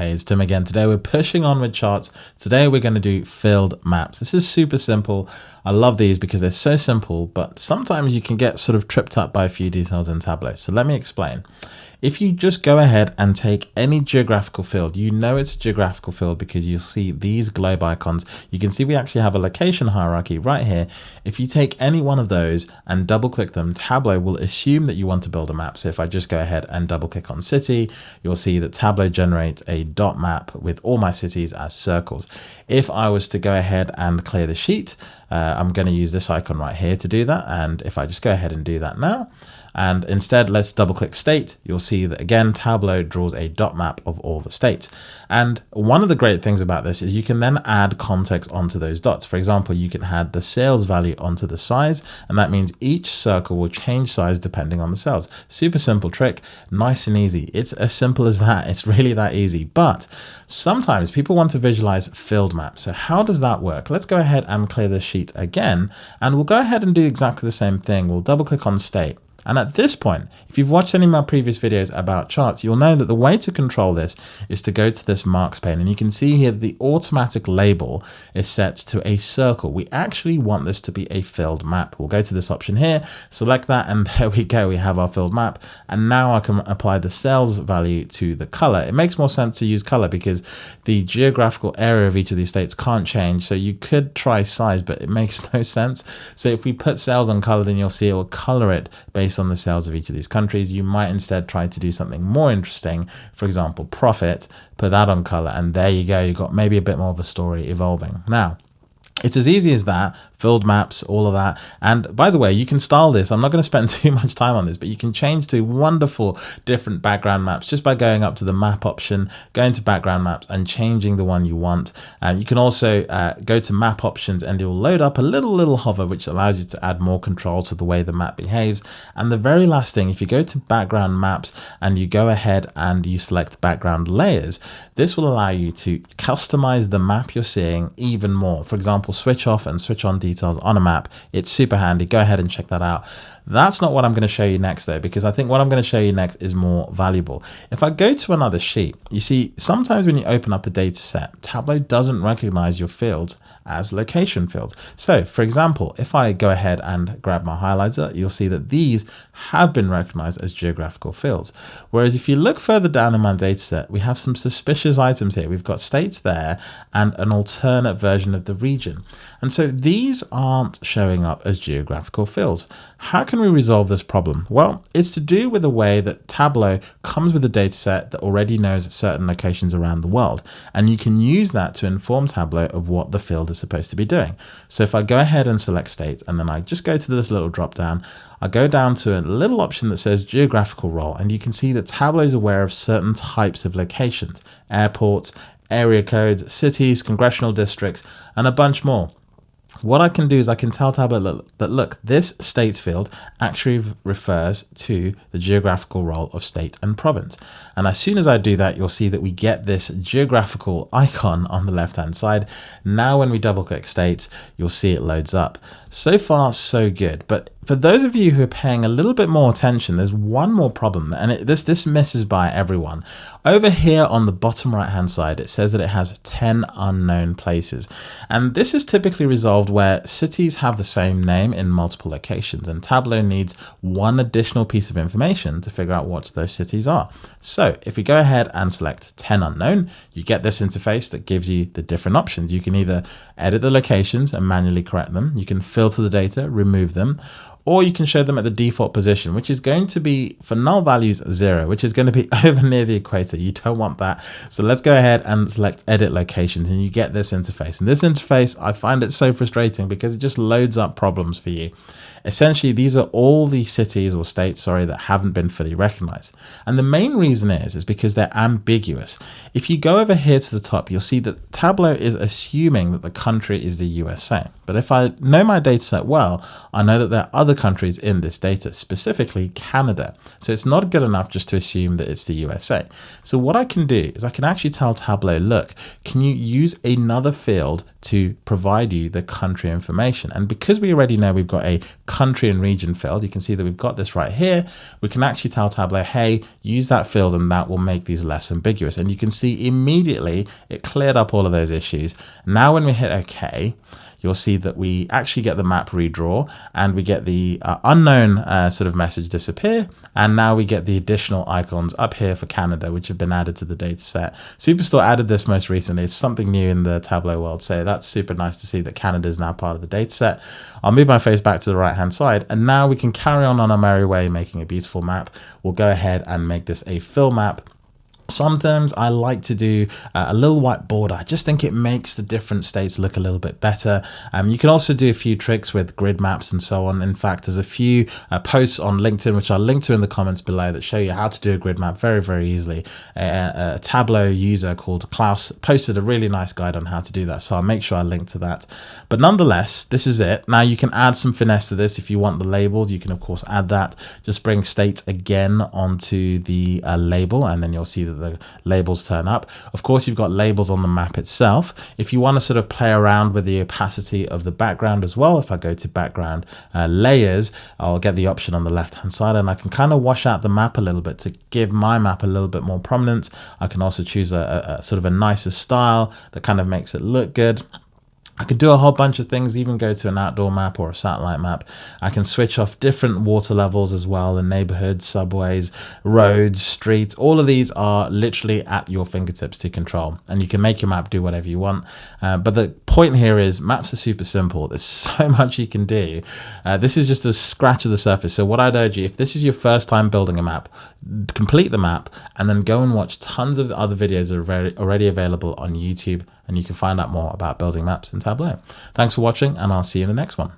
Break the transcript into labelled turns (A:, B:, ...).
A: Hey, it's Tim again. Today we're pushing on with charts. Today we're going to do filled maps. This is super simple. I love these because they're so simple, but sometimes you can get sort of tripped up by a few details in Tableau. So let me explain. If you just go ahead and take any geographical field, you know it's a geographical field because you'll see these globe icons. You can see we actually have a location hierarchy right here. If you take any one of those and double click them, Tableau will assume that you want to build a map. So if I just go ahead and double click on city, you'll see that Tableau generates a dot map with all my cities as circles. If I was to go ahead and clear the sheet, uh, I'm going to use this icon right here to do that. And if I just go ahead and do that now, and instead, let's double click state. You'll see that again, Tableau draws a dot map of all the states. And one of the great things about this is you can then add context onto those dots. For example, you can add the sales value onto the size, and that means each circle will change size depending on the sales. Super simple trick, nice and easy. It's as simple as that. It's really that easy. But sometimes people want to visualize filled maps. So how does that work? Let's go ahead and clear the sheet again, and we'll go ahead and do exactly the same thing. We'll double click on state. And at this point, if you've watched any of my previous videos about charts, you'll know that the way to control this is to go to this marks pane. And you can see here the automatic label is set to a circle. We actually want this to be a filled map. We'll go to this option here, select that, and there we go. We have our filled map. And now I can apply the sales value to the color. It makes more sense to use color because the geographical area of each of these states can't change. So you could try size, but it makes no sense. So if we put sales on color, then you'll see it will color it based based on the sales of each of these countries. You might instead try to do something more interesting. For example, profit, put that on color, and there you go. You've got maybe a bit more of a story evolving. Now, it's as easy as that, filled maps, all of that. And by the way, you can style this. I'm not going to spend too much time on this, but you can change to wonderful different background maps just by going up to the map option, going to background maps and changing the one you want. Um, you can also uh, go to map options and it will load up a little, little hover, which allows you to add more control to the way the map behaves. And the very last thing, if you go to background maps and you go ahead and you select background layers, this will allow you to customize the map you're seeing even more. For example, example, switch off and switch on details on a map. It's super handy. Go ahead and check that out. That's not what I'm going to show you next though, because I think what I'm going to show you next is more valuable. If I go to another sheet, you see, sometimes when you open up a data set, Tableau doesn't recognize your fields as location fields. So for example, if I go ahead and grab my highlighter, you'll see that these have been recognized as geographical fields. Whereas if you look further down in my dataset, we have some suspicious items here. We've got states there and an alternate version of the region. And so these aren't showing up as geographical fields. How can we resolve this problem? Well, it's to do with the way that Tableau comes with a dataset that already knows certain locations around the world. And you can use that to inform Tableau of what the field is supposed to be doing. So if I go ahead and select states and then I just go to this little drop down, I go down to a little option that says geographical role and you can see that Tableau is aware of certain types of locations, airports, area codes, cities, congressional districts, and a bunch more what I can do is I can tell Tableau that look, this states field actually refers to the geographical role of state and province. And as soon as I do that, you'll see that we get this geographical icon on the left hand side. Now, when we double click states, you'll see it loads up. So far, so good. But for those of you who are paying a little bit more attention, there's one more problem, and it, this this misses by everyone. Over here on the bottom right hand side, it says that it has 10 unknown places, and this is typically resolved where cities have the same name in multiple locations, and Tableau needs one additional piece of information to figure out what those cities are. So if we go ahead and select 10 unknown, you get this interface that gives you the different options. You can either edit the locations and manually correct them, you can filter the data, remove them, or you can show them at the default position, which is going to be for null values zero, which is going to be over near the equator. You don't want that. So let's go ahead and select edit locations and you get this interface. And this interface, I find it so frustrating because it just loads up problems for you. Essentially, these are all the cities or states, sorry, that haven't been fully recognized. And the main reason is, is because they're ambiguous. If you go over here to the top, you'll see that Tableau is assuming that the country is the USA. But if I know my data set well, I know that there are other countries in this data, specifically Canada. So it's not good enough just to assume that it's the USA. So what I can do is I can actually tell Tableau, look, can you use another field to provide you the country information. And because we already know we've got a country and region field, you can see that we've got this right here. We can actually tell Tableau, hey, use that field and that will make these less ambiguous. And you can see immediately it cleared up all of those issues. Now when we hit OK, you'll see that we actually get the map redraw and we get the uh, unknown uh, sort of message disappear. And now we get the additional icons up here for Canada, which have been added to the data set. Superstore added this most recently. It's something new in the Tableau world. So that's super nice to see that Canada is now part of the data set. I'll move my face back to the right hand side and now we can carry on on our merry way making a beautiful map. We'll go ahead and make this a fill map Sometimes I like to do uh, a little white border. I just think it makes the different states look a little bit better. Um, you can also do a few tricks with grid maps and so on. In fact, there's a few uh, posts on LinkedIn, which I'll link to in the comments below that show you how to do a grid map very, very easily. a Tableau user called Klaus posted a really nice guide on how to do that. So I'll make sure I link to that. But nonetheless, this is it. Now you can add some finesse to this. If you want the labels, you can of course add that. Just bring state again onto the uh, label and then you'll see that the labels turn up. Of course, you've got labels on the map itself. If you want to sort of play around with the opacity of the background as well, if I go to background uh, layers, I'll get the option on the left hand side and I can kind of wash out the map a little bit to give my map a little bit more prominence. I can also choose a, a, a sort of a nicer style that kind of makes it look good. I could do a whole bunch of things, even go to an outdoor map or a satellite map. I can switch off different water levels as well in neighborhoods, subways, roads, streets. All of these are literally at your fingertips to control and you can make your map do whatever you want. Uh, but the point here is maps are super simple. There's so much you can do. Uh, this is just a scratch of the surface. So what I'd urge you, if this is your first time building a map, complete the map and then go and watch tons of other videos that are already available on YouTube and you can find out more about building maps in Tableau. Thanks for watching and I'll see you in the next one.